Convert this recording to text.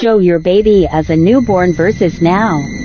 Show your baby as a newborn versus now.